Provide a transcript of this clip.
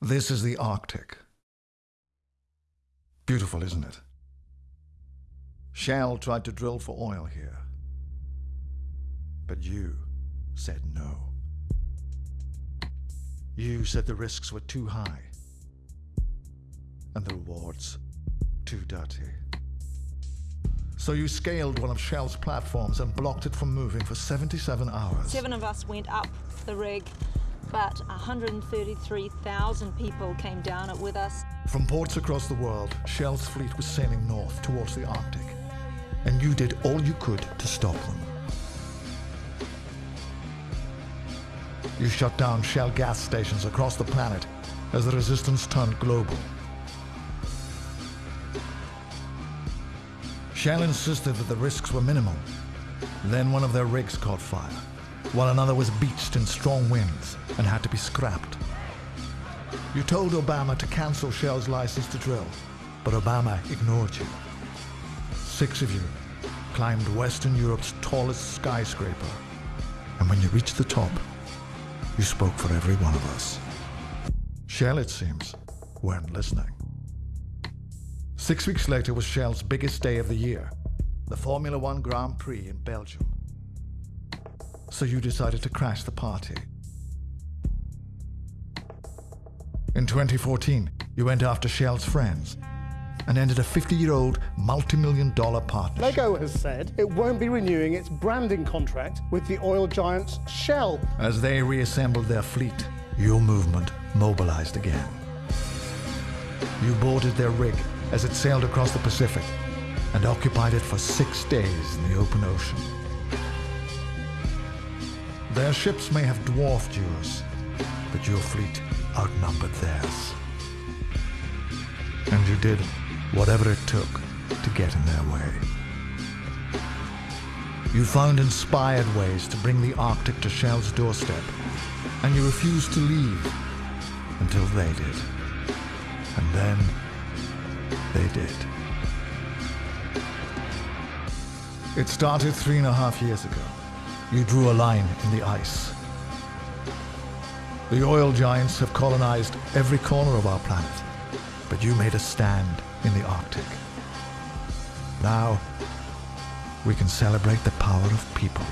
This is the Arctic. Beautiful, isn't it? Shell tried to drill for oil here. But you said no. You said the risks were too high and the rewards too dirty. So you scaled one of Shell's platforms and blocked it from moving for 77 hours. Seven of us went up the rig, but 133,000 people came down it with us. From ports across the world, Shell's fleet was sailing north towards the Arctic. And you did all you could to stop them. You shut down Shell gas stations across the planet as the resistance turned global. Shell insisted that the risks were minimal. Then one of their rigs caught fire, while another was beached in strong winds and had to be scrapped. You told Obama to cancel Shell's license to drill, but Obama ignored you. Six of you climbed Western Europe's tallest skyscraper, and when you reached the top, you spoke for every one of us. Shell, it seems, weren't listening. Six weeks later was Shell's biggest day of the year, the Formula One Grand Prix in Belgium. So you decided to crash the party. In 2014, you went after Shell's friends and ended a 50-year-old multi-million dollar partnership. Lego has said it won't be renewing its branding contract with the oil giants Shell. As they reassembled their fleet, your movement mobilized again. You boarded their rig as it sailed across the Pacific and occupied it for six days in the open ocean. Their ships may have dwarfed yours, but your fleet outnumbered theirs. And you did whatever it took to get in their way. You found inspired ways to bring the Arctic to Shell's doorstep, and you refused to leave until they did. And then they did. It started three and a half years ago. You drew a line in the ice. The oil giants have colonized every corner of our planet, but you made a stand in the Arctic. Now, we can celebrate the power of people.